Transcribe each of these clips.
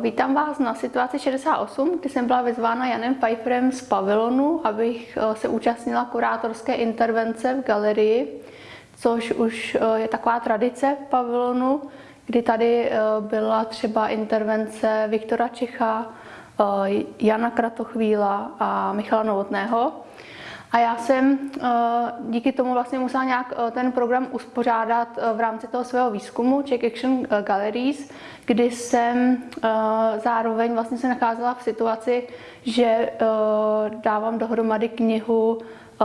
Vítám vás na situaci 68, kdy jsem byla vyzvána Janem Pfeifferem z pavilonu, abych eh, se účastnila kurátorské intervence v galerii, což už eh, je taková tradice v pavilonu, kdy tady eh, byla třeba intervence Viktora Čecha, Jana Kratochvíla a Michala Novotného. A já jsem díky tomu vlastně musela nějak ten program uspořádat v rámci toho svého výzkumu Czech Action Galleries, kdy jsem zároveň vlastně se nacházela v situaci, že dávám dohromady knihu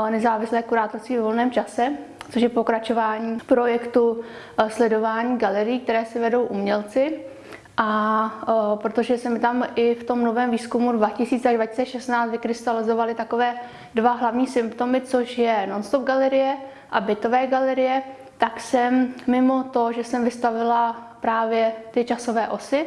Nezávislé kurátorství v volném čase, což je pokračování projektu sledování galerií, které se vedou umělci. A o, protože se mi tam i v tom novém výzkumu 2000 až 2016 vykrystalizovaly takové dva hlavní symptomy, což je non-stop galerie a bytové galerie, tak jsem mimo to, že jsem vystavila právě ty časové osy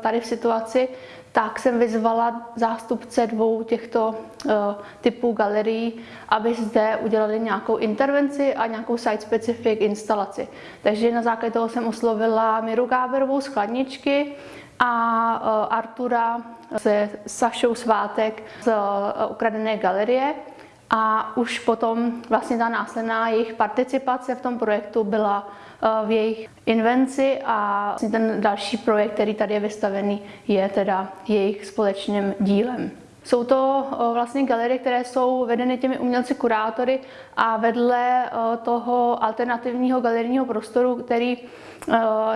tady v situaci, tak jsem vyzvala zástupce dvou těchto uh, typů galerií, aby zde udělali nějakou intervenci a nějakou site-specific instalaci. Takže na základě toho jsem oslovila Miru Gáberovou z Chladničky a uh, Artura se Sašou Svátek z Ukradené galerie. A už potom vlastně ta následná jejich participace v tom projektu byla v jejich invenci a vlastně ten další projekt, který tady je vystavený, je teda jejich společným dílem. Jsou to vlastně galerie, které jsou vedeny těmi umělci kurátory a vedle toho alternativního galerijního prostoru, který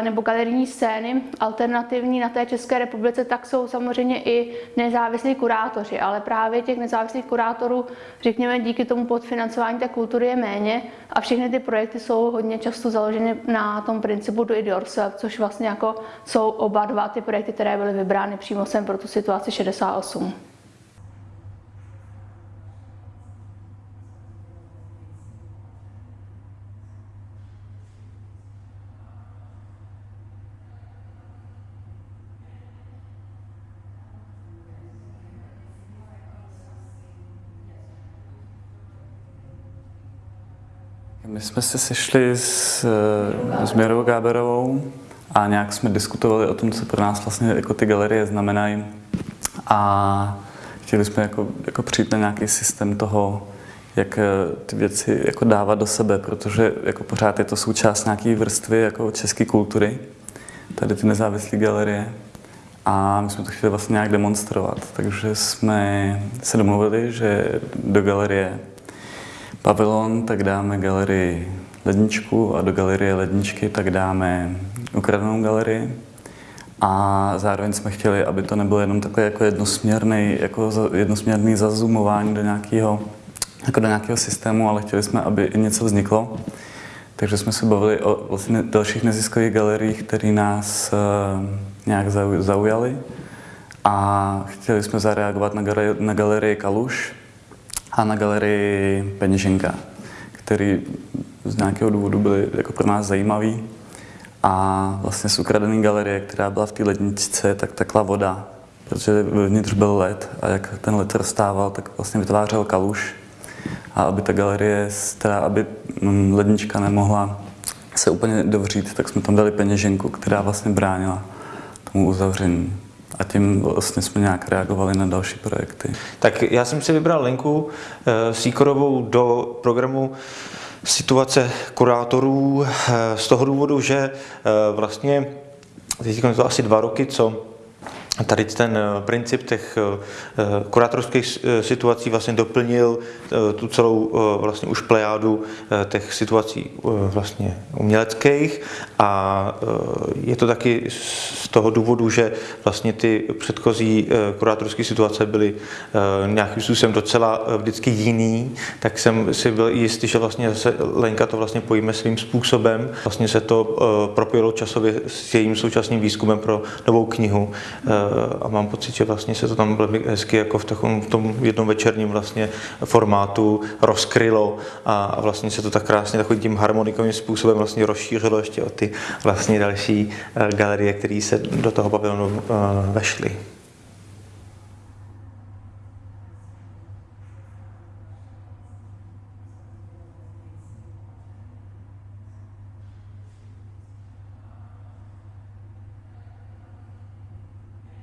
nebo galerijní scény alternativní na té České republice, tak jsou samozřejmě i nezávislí kurátoři, ale právě těch nezávislých kurátorů, řekněme, díky tomu podfinancování té kultury je méně a všechny ty projekty jsou hodně často založeny na tom principu do it yourself, což vlastně jako jsou oba dva ty projekty, které byly vybrány přímo sem pro tu situaci 68. My jsme se sešli s, eh, s Mirou Gáberovou a nějak jsme diskutovali o tom, co pro nás vlastně jako ty galerie znamenají. A chtěli jsme jako, jako přijít na nějaký systém toho, jak eh, ty věci jako dávat do sebe, protože jako pořád je to součást nějaké vrstvy jako české kultury, tady ty nezávislé galerie. A my jsme to chtěli vlastně nějak demonstrovat, takže jsme se domluvili, že do galerie pavilon, tak dáme galerii ledničku a do galerie ledničky tak dáme ukradenou galerii. A zároveň jsme chtěli, aby to nebylo jenom takové jako jednosměrný, jako jednosměrný zazumování do nějakého, jako do nějakého systému, ale chtěli jsme, aby i něco vzniklo. Takže jsme se bavili o vlastně dalších neziskových galeriích, které nás uh, nějak zaujaly. A chtěli jsme zareagovat na, galerii, na galerii Kaluš, a na galerii Peněženka, který z nějakého důvodu byly jako pro nás zajímavý. A vlastně z ukradené galerie, která byla v té ledničce, tak tekla voda, protože vnitř byl led a jak ten led rozstával, tak vlastně vytvářel kaluš. A aby ta galerie, teda aby mm, lednička nemohla se úplně dovřít, tak jsme tam dali peněženku, která vlastně bránila tomu uzavření a tím vlastně jsme nějak reagovali na další projekty. Tak já jsem si vybral linku e, Sýkorovou do programu situace kurátorů eh, z toho důvodu, že eh, vlastně teď to asi dva roky, co tady ten eh, princip těch eh, eh, kurátorských situací vlastně doplnil tu celou vlastně už plejádu těch situací vlastně uměleckých a je to taky z toho důvodu, že vlastně ty předchozí kurátorské situace byly nějakým způsobem docela vždycky jiný, tak jsem si byl jistý, že vlastně zase Lenka to vlastně pojme svým způsobem. Vlastně se to propojilo časově s jejím současným výzkumem pro novou knihu a mám pocit, že vlastně se to tam velmi hezky jako v, takovém, v tom jednom večerním vlastně formátu rozkrylo a, a vlastně se to tak krásně takovým tím harmonikovým způsobem vlastně rozšířilo ještě o ty vlastně další eh, galerie, které se do toho pavilonu uh, vešly.